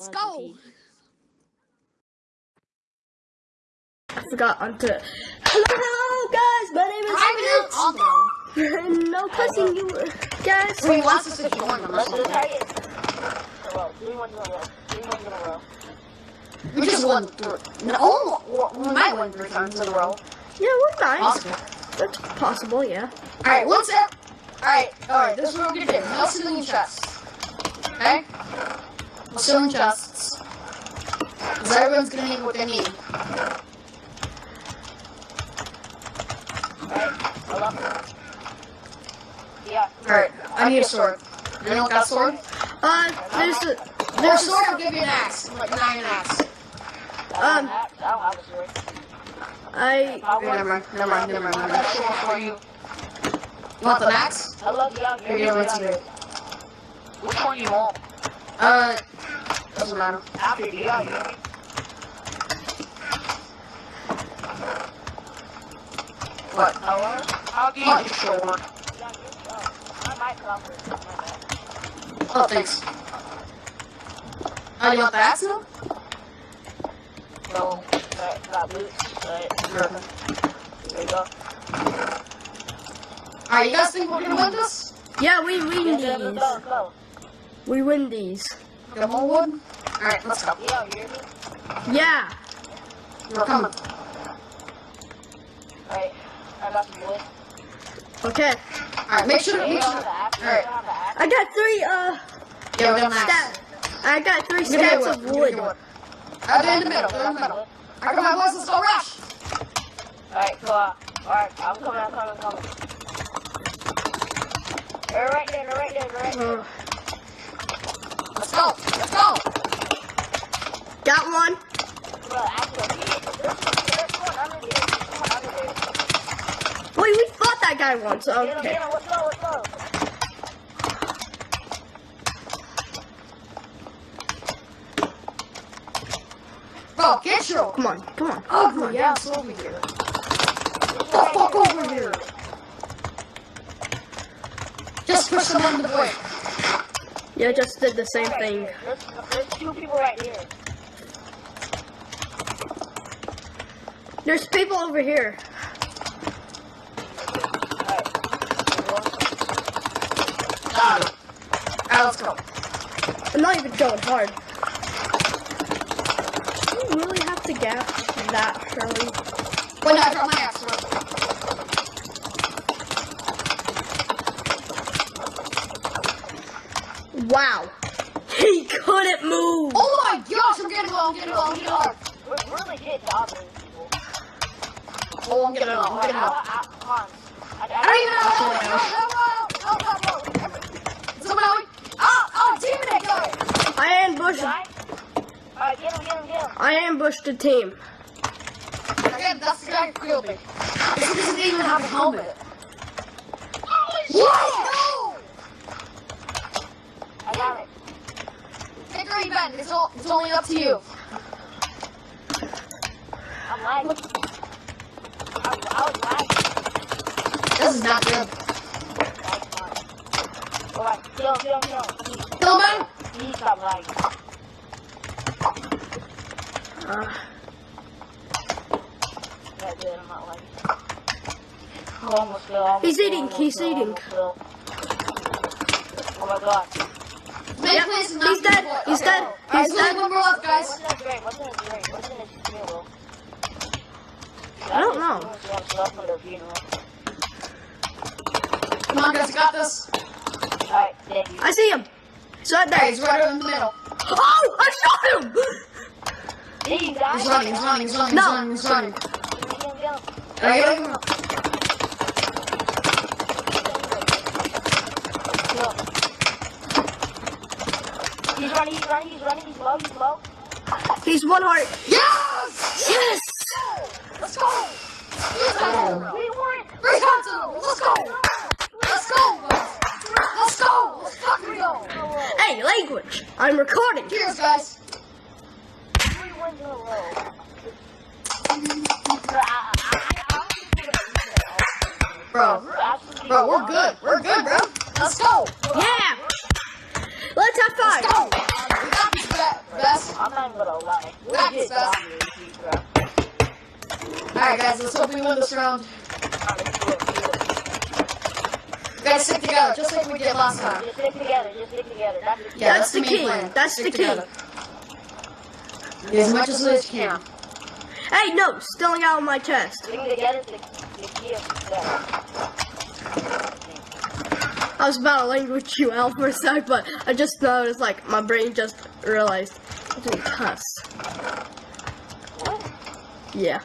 Let's go. I forgot onto. Hello, hello, guys. My name is. I'm no cussing you guys. Wait, what's the situation? Let's do target. In a row. Three ones in a row. Three ones in a row. We just won three. No, oh, we might win three times in a row. Yeah, we're nice. Possible. That's possible, yeah. Alright, what's up? Alright, alright, this is what we're gonna do. No ceiling chests. Okay? Ceiling chests. Because everyone's gonna need what they need. Alright. Yeah. Alright, I need a sword. Anyone got a sword? Uh, there's a. Or a There's sword will give you an axe. Like nine an axe. Um, I don't have a sword. I. Never mind, never mind, never mind, I never got mind. a sword for you. You want the axe? I love you. Here, you know what to do. Which one you want? Uh, doesn't matter. After you, yeah. What? Hello? I'll give you the sword. Yeah, oh, I might come with my bad. Oh, thanks. Oh, you want the axe now? No, but got boots, but Perfect. there you go. Alright, you guys think we're gonna win this? Yeah, we win Yeah, yeah, these. go, go. We win these. More wood? Alright, let's go. Yeah, you hear me? Yeah. We're coming. Alright, I got some wood. Okay. Alright, make sure, make don't sure. have the Alright. don't have the axe? I got three. Uh, Yeah, we don't have. I got three stacks of wood. they're in the middle, they're in the middle. I got my let's go rush! Alright, so, uh, alright, I'm coming, I'm coming, I'm coming. They're right there, they're right there, they're right there. Let's go, let's go! got one. Bro, actually, there's, there's one under there, there's one under there. Wait, we fought that guy once. Get him, Okay. get him, let's go, let's go. Bro, get your Come on, come on. Oh, ugly ass over here. The fuck over here! Just push them under the way. Yeah, I just did the same Right thing. There's, there's two people right here. There's people over here. Got let's go. I'm not even going hard. Do you really have to gap that early? Wait, no, I dropped my axe. Bro. Wow. He couldn't move. Oh my gosh, I'm getting low, I'm getting low, I'm getting low. We're really good bothering people. Oh, I'm getting low, I'm Alright, getting I, low. I, come on. I, I don't even know. No, no, no, no, no, no. Someone help me. Oh, oh, teammate guy. I ambushed. Guy? Alright, get him, get him, get him. I ambushed the team. Again, that's the guy who killed me. He doesn't even have a helmet. What? Got it. No! Hickory Ben, it's, all, it's only up to you. I'm lagging. I, was- I was lagging. This is not good. Alright, kill him, kill him, kill him. Kill him. please stop lagging. Uh, Yeah, good, I'm not lagging. I almost almost He's eating, he's eating. Oh my god. Yep, he's dead, he's dead, he's there's dead. one more left, guys. What's in his drink? What's in his drink? What's in his funeral? I don't know. What's in stuff for their funeral? Come on, guys, you got this. I see him. He's right There, he's right in the middle. Oh, I shot him. You die? He's running, he's running, he's running, No. he's running, he's running. Get him, get him. Alright, get him. Kill running, he's running, he's running, he's low, he's low. He's one heart. Yes! Yes. Let's go! Let's go! We won! Three times Let's go! Let's go! Let's go! Let's fucking go! Hey, language. I'm recording. Cheers, guys. Three wins in a row. Bro, bro, we're good. We're good, bro. Let's go! Yeah. Let's have Let's go! We got this. Best. I'm not even gonna lie. We That's did best. dominate these, bro. Alright, guys, let's hope we win this round. Alright, let's do it, do it. We gotta stick together, just like we did last time. Just stick together, just stick together. That's the Yeah, That's the main key. plan. That's Stick the key. together. As much as we can. Hey, no, stealing out of my chest. Sticking together is the, the key of success. I was about to language you out for a sec, but I just noticed, like, my brain just realized I didn't cuss. What? Yeah.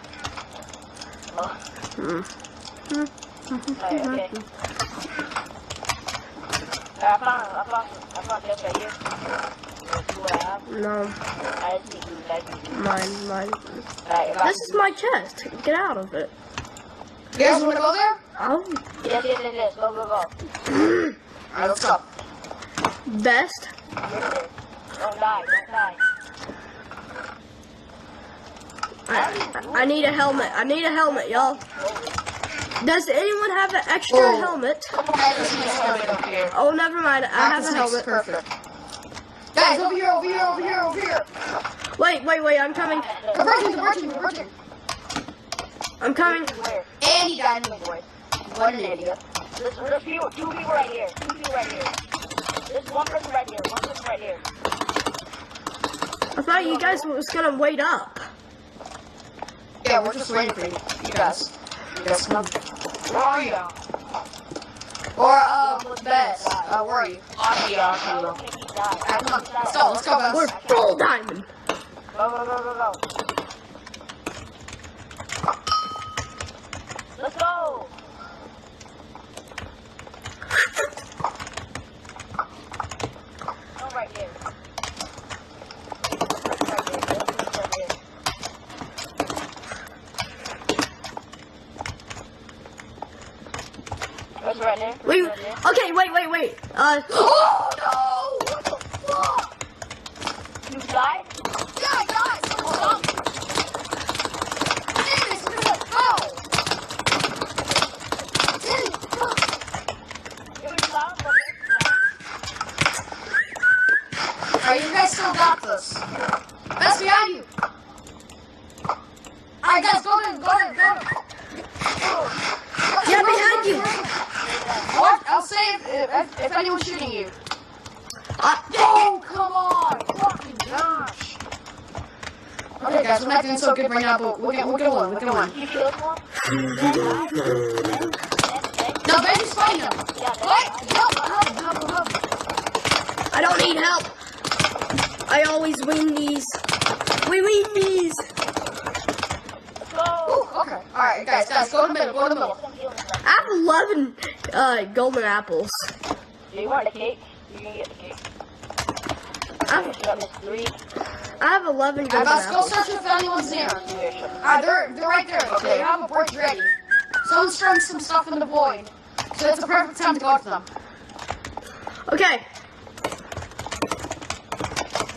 Oh, Hmm. alright, okay. No, mine, mine. This is my chest. Get out of it. You guys wanna go there? Oh, Yes, yes, yes, yes. Go, go, go. Alright, let's go. best. Yes. Don't die, don't die. I, I need a helmet. I need a helmet, y'all. Does anyone have an extra Oh. helmet? Okay, this makes helmet. Oh, never mind. I have a helmet. perfect. Guys, over here, over here, over here, over here. Wait, wait, wait. I'm coming. Converging, converging, converging. I'm coming. And he died anyway. What an idiot. There's, there's people, two people right here. Two people right here. There's one person right here. One person right here. I thought you guys was gonna wait up. Yeah, we're just waiting for you. You guys. You guys come. Where are you? Or, uh, best. Uh, where are you? I don't think he died. Come on. Let's go, let's go, We're full diamond. Go, go, go, go, go. Let's. Go right here. Right here. Right here. That's. Wait. Okay, wait, wait, wait. Uh, Oh, no! What the fuck? You died? Yeah, guys, someone stop me. Damn it, look at that. How? Damn it, fuck. You you guys still got this. Best behind you. Alright, guys, go in, go in, go in. Yeah, behind you. What? I'll say if, if, if anyone's shooting you. uh, Oh, come on! Fucking gosh. Okay, guys, we're not doing so good right now, but we're gonna win, we're gonna win. You one? No, Benji's fighting him. What? Help, help, help, help. I don't need help. I always win these. We win these. Go! Ooh, okay. Alright, guys, guys, go to the middle, go to the middle. I have 11 uh, golden apples. Do you want the cake? You can get the cake. I have, Shut up, Miss Three. I have 11 Alright, golden let's go apples. search if anyone's near. Here, shut up. Ah, they're, they're right there. Okay, you have a board ready. Someone's throwing some stuff in the void. So it's the perfect time to go to them. Okay,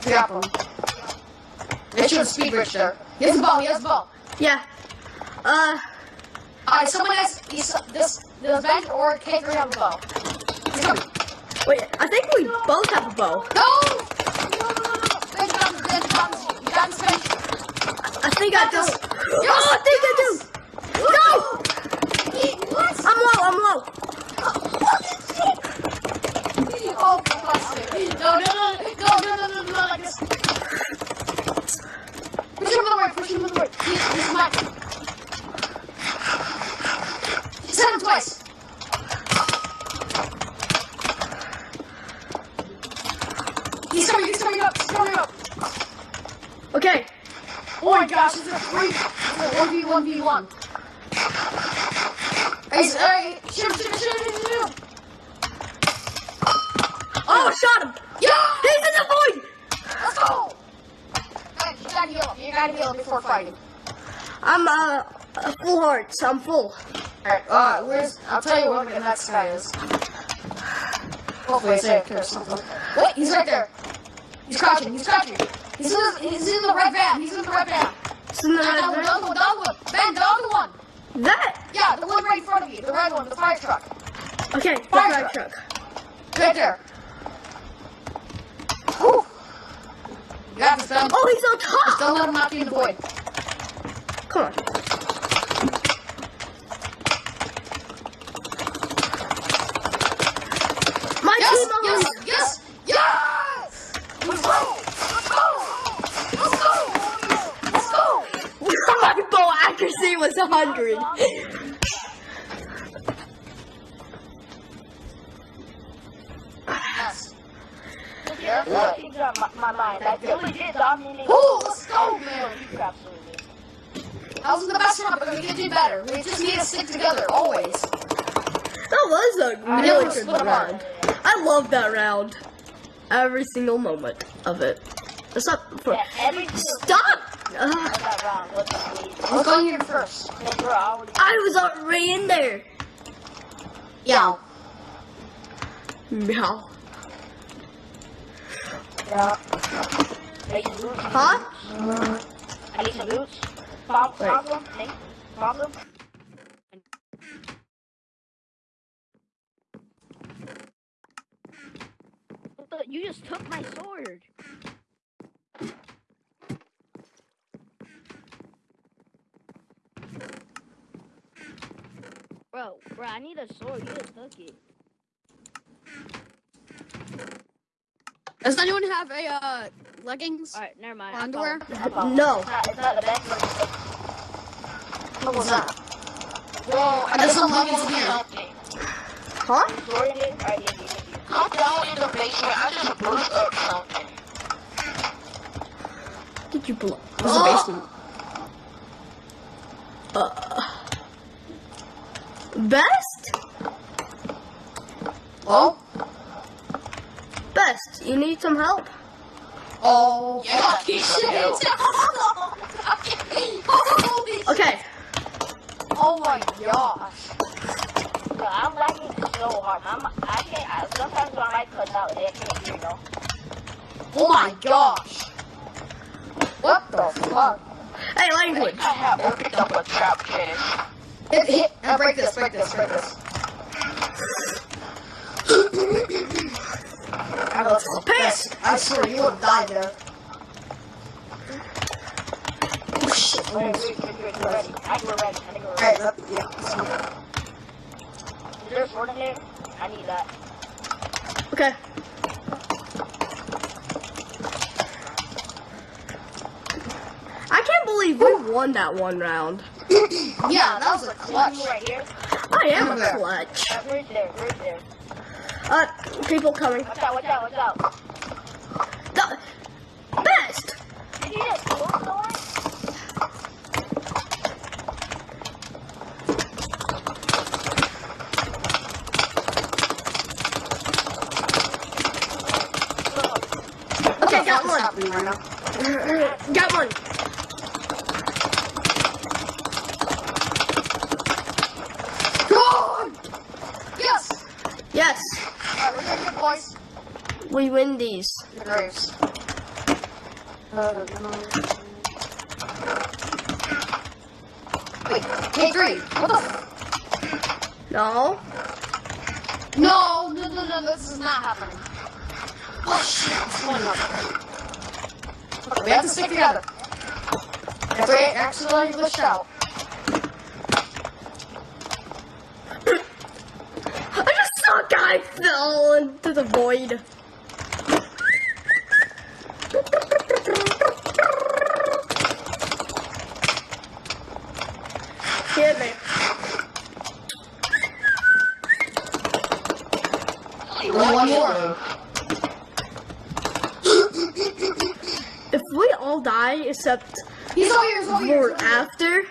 Drop him. Make sure the speed bridge there. He has the ball, he has the ball. yeah. Uh, Alright, someone has he's, this, this bench or cake or have a bow. He's coming. wait, I think we both have a bow. No! No, no, no, no. Bench got this, bench got this. You got this, bench. I think I do. Yes, Oh, I think I do. No! What? I'm low, I'm low. Oh, sake. No, no, no, no, no, no, no, no, like this. Push him to the right, push him to the right. He's, he's mad. He's hit him twice. He's coming, he's coming up, he's coming up. Okay, Oh my gosh, it's a three, it's a 1v1v1. He's, uh, shoot shoot shoot oh, shot him. Yeah! He's in the void. Let's go! Alright, You gotta heal. You gotta heal before fighting. I'm uh, full hearts. I'm full. Alright, uh, where's. I'll tell you where the next guy is. Hopefully it's there or something. Wait, he's right there. He's crouching, he's crouching. He's in the, he's in the red van, he's in the red van. It's in the red other one, the van. other one, the Ben, the other one. That. Yeah, the one right in front of you, the red one, the fire truck. Okay, Fire fire truck. truck. Right there. Whew. You got this. Oh, he's on Just top. don't let him knock you in the void. Come on. My Yes, team yes, always. yes, yes! Let's go! Let's go! Let's go! Let's go! My bow accuracy was 100. Yes. Yeah, that things on my, my mind. I really did dominate. Oh, let's go, man! Absolutely. That was the best round, but we can do better. We just need to stick together, always. That was a really good round. I love that round. Every single moment of it. Except for. Yeah, Stop! Round was going here first? I I was already in there. Yeah. Meow. Huh? I need some boots. Pop them. You just took my sword. Bro, bro, I need a sword. You just took it. Does anyone have a, uh, leggings? Alright, never mind. Underwear? No. It's not, the best. What was that? Well, I got some leggings here. Huh? It? I'm down in the basement. I just blew up something. Did you blow? What's the basement? Uh, best? Oh? Best. You need some help? Oh, Yeah, fucking some shit. help. Holy shit. Okay. Oh my gosh. Bro, I'm lagging so hard. I'm, I can't, I, sometimes when I cut out, they can't you know? Oh my gosh. What the fuck? Hey, language. I have opened up a trap case. Hit, hit, break this, break this, break this. I was pissed. I swear you would have died there. Oh shit. Wait, wait, wait, wait, we're ready. I think we're ready. I think we're ready. Alright, that, yeah. let's. Is there a sword in there? I need that. Okay. I can't believe we won that one round. Yeah, that was a clutch. Right here. I am Over there. a clutch. Uh, where's there? Where's there? Uh, people coming. Watch out, watch out, watch out. The best. Did you just kill someone? Okay, got What's one. right now? Got one. Go! Yes! Yes, Alright, we're gonna get boys. We win these. Uh, Wait, K3, what the No. No, no, no, no, this is not happening. Oh shit, it's going up. Okay, we have to stick together. If we accidentally glitched out. I just saw a guy fell into the void. Hit me. Only one more. If we all die except He's over here, he's over here. for he's over here. after,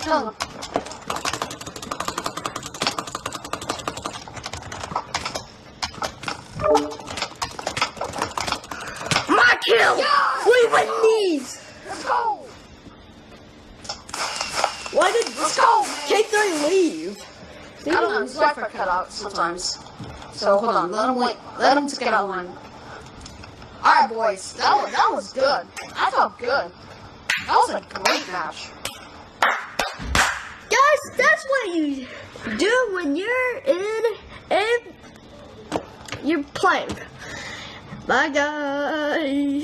Kill him. my kill! Yes! We win these! Let's go! Why did Let's go! K3 leave? I don't know, his Wi-Fi cut out sometimes. So hold on, let him wait. Let him just get online. Alright boys, that was, that was good. I felt good. That was a great match. Guys, that's what you do when you're in and you're playing. Bye, guys.